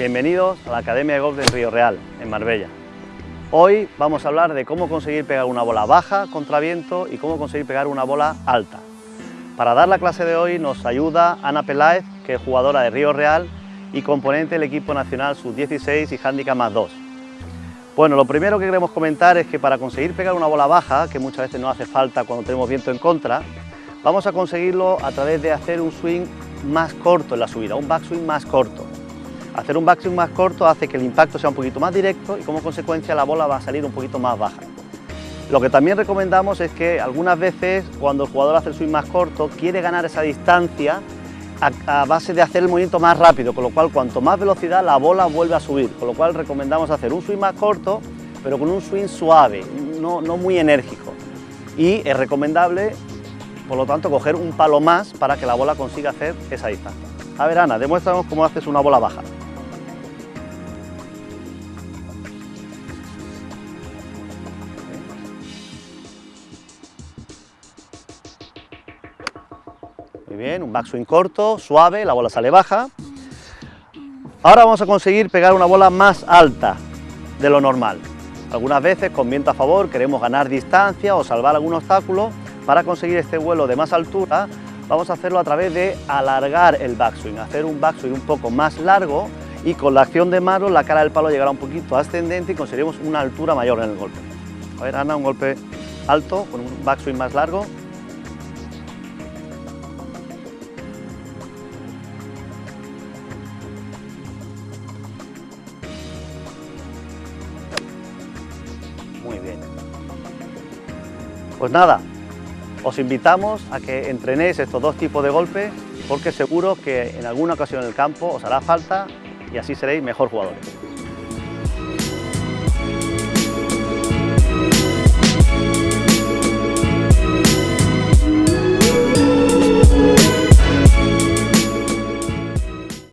Bienvenidos a la Academia de Golf de Río Real, en Marbella. Hoy vamos a hablar de cómo conseguir pegar una bola baja contra viento y cómo conseguir pegar una bola alta. Para dar la clase de hoy nos ayuda Ana Peláez, que es jugadora de Río Real y componente del equipo nacional sub-16 y handicap más 2. Bueno, lo primero que queremos comentar es que para conseguir pegar una bola baja, que muchas veces no hace falta cuando tenemos viento en contra, vamos a conseguirlo a través de hacer un swing más corto en la subida, un backswing más corto. Hacer un backswing más corto hace que el impacto sea un poquito más directo y como consecuencia la bola va a salir un poquito más baja. Lo que también recomendamos es que algunas veces cuando el jugador hace el swing más corto quiere ganar esa distancia a, base de hacer el movimiento más rápido, con lo cual cuanto más velocidad la bola vuelve a subir, con lo cual recomendamos hacer un swing más corto pero con un swing suave, no, no muy enérgico y es recomendable por lo tanto coger un palo más para que la bola consiga hacer esa distancia. A ver Ana, demuéstranos cómo haces una bola baja. Muy bien, un backswing corto, suave, la bola sale baja. Ahora vamos a conseguir pegar una bola más alta de lo normal. Algunas veces con viento a favor queremos ganar distancia o salvar algún obstáculo. Para conseguir este vuelo de más altura vamos a hacerlo a través de alargar el backswing, hacer un backswing un poco más largo y con la acción de mano la cara del palo llegará un poquito ascendente y conseguiremos una altura mayor en el golpe. A ver Ana, un golpe alto con un backswing más largo. Pues nada, os invitamos a que entrenéis estos dos tipos de golpes porque seguro que en alguna ocasión en el campo os hará falta y así seréis mejor jugadores.